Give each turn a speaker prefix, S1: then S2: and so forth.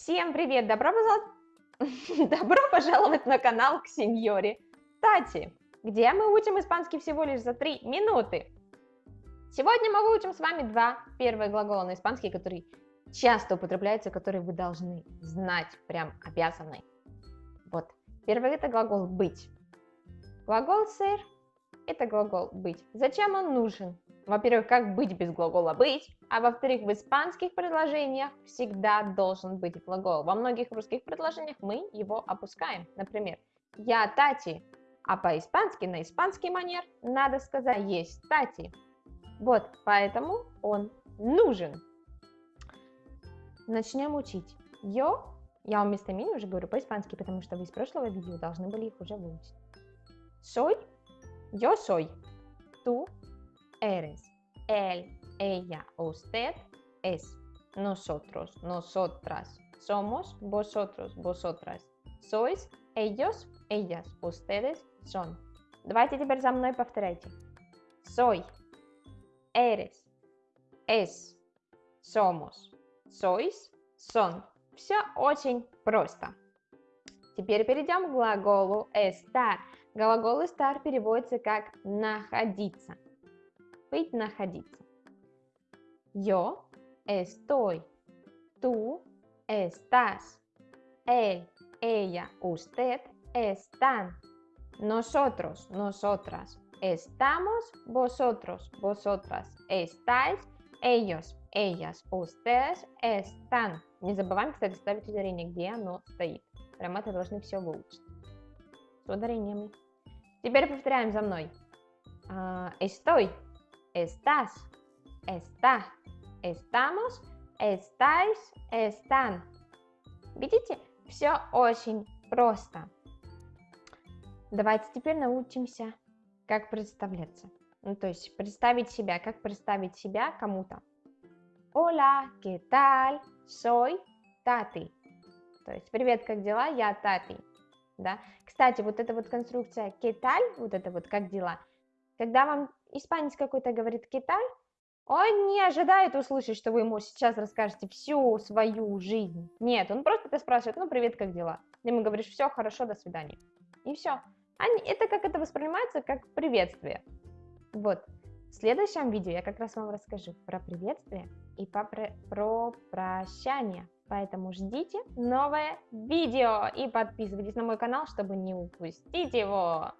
S1: Всем привет! Добро Добро пожаловать на канал к сеньоре Тати, где мы учим испанский всего лишь за 3 минуты. Сегодня мы выучим с вами два первые глагола на испанский, которые часто употребляются, которые вы должны знать, прям обязаны. Вот, первый это глагол «быть». Глагол «ser» – это глагол «быть». Зачем он нужен? Во-первых, как быть без глагола «быть», а во-вторых, в испанских предложениях всегда должен быть глагол. Во многих русских предложениях мы его опускаем. Например, «я Тати», а по-испански, на испанский манер, надо сказать «есть Тати». Вот, поэтому он нужен. Начнем учить. «Yo», я вам местоимение уже говорю по-испански, потому что вы из прошлого видео должны были их уже выучить. «Soy», «yo soy», «tú», eres, él, ella, usted, es, nosotros, nosotras, somos, vosotros, vosotras, sois, ellos, ellas, ustedes, son. Давайте теперь за мной повторяйте. Soy, eres, es, somos, sois, son. Все очень просто. Теперь перейдем к глаголу estar. Глагол estar переводится как находиться быть находиться. Yo estoy, tú estás, él, ella, usted están, nosotros, nosotras estamos, vosotros, vosotras estáis, ellos, ellas, ustedes están. Не забываем, кстати, ставить ударение, где оно стоит. Это должны все выучить. С ударениями. Теперь повторяем за мной. Estoy, estás, está, estamos, estáis, están. Видите, все очень просто. Давайте теперь научимся, как представляться. Ну, то есть представить себя, как представить себя кому-то. Hola, ¿qué tal? Soy Tati. То есть, привет, как дела? Я Тати. Да? Кстати, вот эта вот конструкция ¿qué tal? Вот это вот как дела? Когда вам испанец какой-то говорит Китай, он не ожидает услышать, что вы ему сейчас расскажете всю свою жизнь. Нет, он просто тебя спрашивает, ну, привет, как дела? Ты ему говоришь, все, хорошо, до свидания. И все. Они, это как это воспринимается, как приветствие. Вот. В следующем видео я как раз вам расскажу про приветствие и про прощание. Поэтому ждите новое видео и подписывайтесь на мой канал, чтобы не упустить его.